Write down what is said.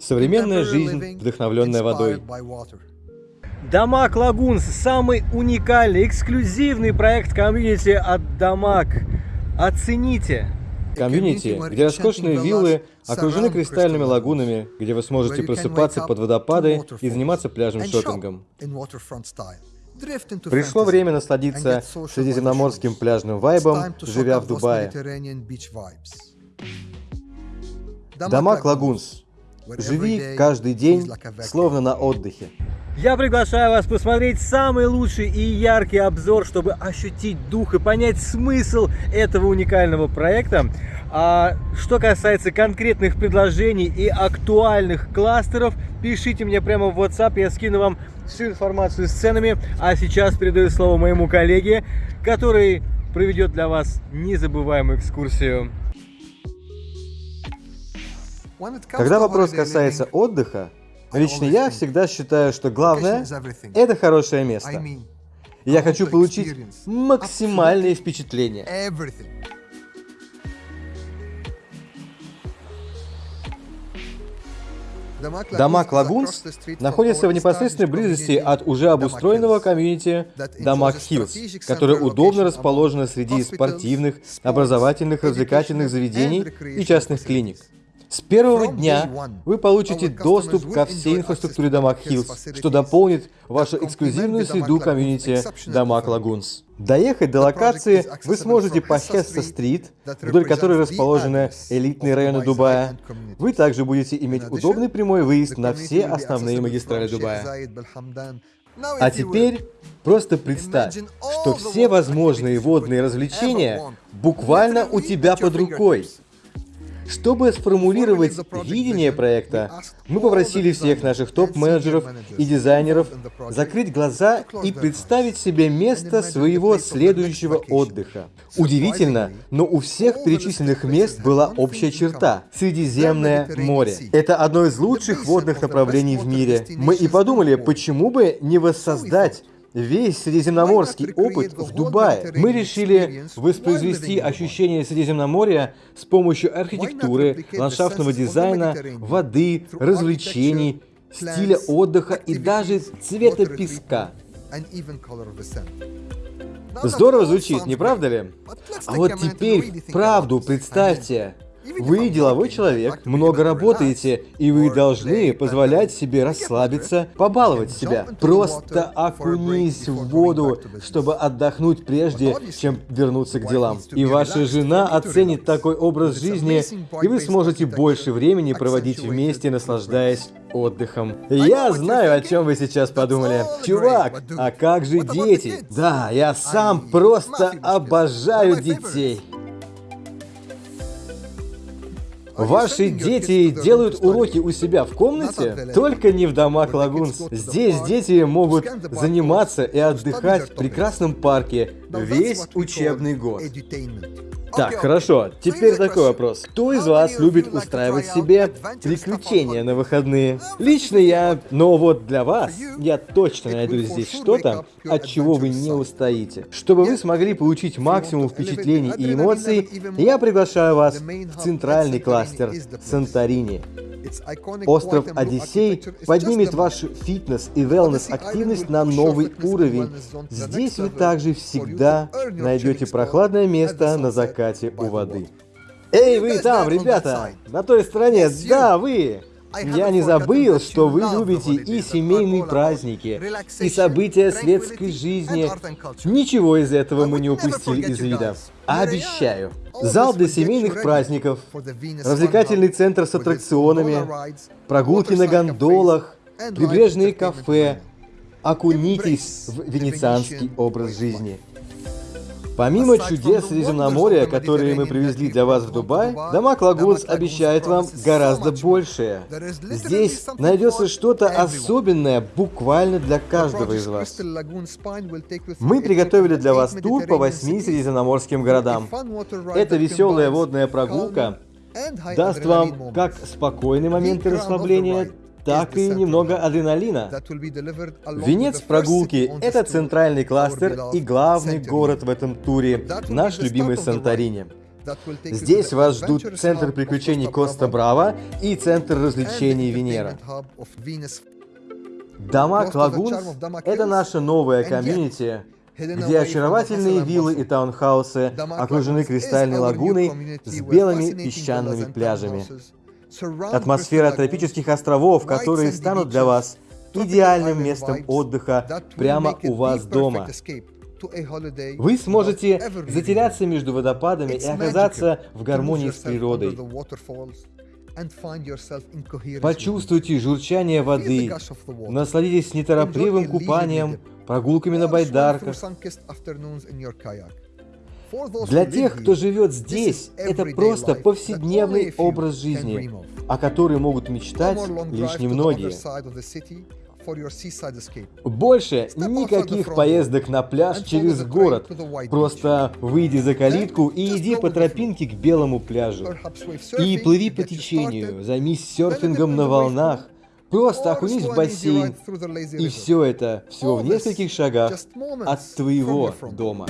Современная жизнь, вдохновленная водой. DAMAC Lagoons – самый уникальный, эксклюзивный проект комьюнити от DAMAC. Оцените! Комьюнити, где роскошные виллы окружены кристальными лагунами, где вы сможете просыпаться под водопады и заниматься пляжным шопингом. Пришло время насладиться средиземноморским пляжным вайбом, живя в Дубае. Дамаг Лагунс. Живи каждый день, словно на отдыхе. Я приглашаю вас посмотреть самый лучший и яркий обзор, чтобы ощутить дух и понять смысл этого уникального проекта. А что касается конкретных предложений и актуальных кластеров, пишите мне прямо в WhatsApp, я скину вам всю информацию с ценами. А сейчас передаю слово моему коллеге, который проведет для вас незабываемую экскурсию. Когда вопрос касается отдыха, лично я всегда считаю, что главное – это хорошее место. я хочу получить максимальные впечатления. Дамаг Лагунс находится в непосредственной близости от уже обустроенного комьюнити Дамаг Хиллз, которое удобно расположено среди спортивных, образовательных, развлекательных заведений и частных клиник. С первого дня вы получите доступ ко всей инфраструктуре Дамаг Хиллз, что дополнит вашу эксклюзивную среду комьюнити Дамаг Лагунс. Доехать до локации вы сможете по Хесса-стрит, вдоль которой расположены элитные районы Дубая. Вы также будете иметь удобный прямой выезд на все основные магистрали Дубая. А теперь просто представь, что все возможные водные развлечения буквально у тебя под рукой. Чтобы сформулировать видение проекта, мы попросили всех наших топ-менеджеров и дизайнеров закрыть глаза и представить себе место своего следующего отдыха. Удивительно, но у всех перечисленных мест была общая черта – Средиземное море. Это одно из лучших водных направлений в мире. Мы и подумали, почему бы не воссоздать весь средиземноморский опыт в Дубае. Мы решили воспроизвести ощущение Средиземноморья с помощью архитектуры, ландшафтного дизайна, воды, развлечений, стиля отдыха и даже цвета песка. Здорово звучит, не правда ли? А вот теперь правду представьте. Вы деловой человек, много работаете, и вы должны позволять себе расслабиться, побаловать себя. Просто окунись в воду, чтобы отдохнуть прежде, чем вернуться к делам. И ваша жена оценит такой образ жизни, и вы сможете больше времени проводить вместе, наслаждаясь отдыхом. Я знаю, о чем вы сейчас подумали. Чувак, а как же дети? Да, я сам просто обожаю детей. Ваши дети делают уроки у себя в комнате? Только не в домах Лагунс. Здесь дети могут заниматься и отдыхать в прекрасном парке весь учебный год. Так, хорошо. Теперь такой вопрос. Кто из вас любит устраивать себе приключения на выходные? Lично я, но вот для вас я точно найду здесь что-то, от чего вы не устоите. Чтобы вы смогли получить максимум впечатлений и эмоций, я приглашаю вас в центральный кластер Санторини. Остров Одиссей поднимет вашу фитнес и wellness-активность на новый уровень. Здесь вы также всегда найдете прохладное место на закате у воды. Эй, вы там, ребята! На той стороне, да, вы! Я не забыл, что вы любите и семейные праздники, и события светской жизни. Ничего из этого мы не упустили из вида. Обещаю. Зал для семейных праздников, развлекательный центр с аттракционами, прогулки на гондолах, прибрежные кафе. Окунитесь в венецианский образ жизни. Помимо чудес Средиземноморья, которые мы привезли для вас в Дубай, Дамаг Лагунс обещает вам гораздо большее. Здесь найдется что-то особенное буквально для каждого из вас. Мы приготовили для вас тур по восьми средиземноморским городам. Это веселая водная прогулка даст вам как спокойные моменты расслабления, так и немного адреналина. Венец прогулки – это центральный кластер и главный город в этом туре, наш любимый Санторини. Здесь вас ждут центр приключений Коста Браво и центр развлечений Венера. Дамаг Лагунс — это наша новая комьюнити, где очаровательные виллы и таунхаусы окружены кристальной лагуной с белыми песчаными пляжами. Атмосфера тропических островов, которые станут для вас идеальным местом отдыха прямо у вас дома. Вы сможете затеряться между водопадами и оказаться в гармонии с природой. Почувствуйте журчание воды, насладитесь неторопливым купанием, прогулками на байдарках. Для тех, кто живет здесь, это просто повседневный образ жизни, о которой могут мечтать лишь немногие. Больше никаких поездок на пляж через город. Просто выйди за калитку и иди по тропинке к белому пляжу. И плыви по течению, займись серфингом на волнах, Просто окунись в бассейн, и все это всего в нескольких шагах от твоего дома.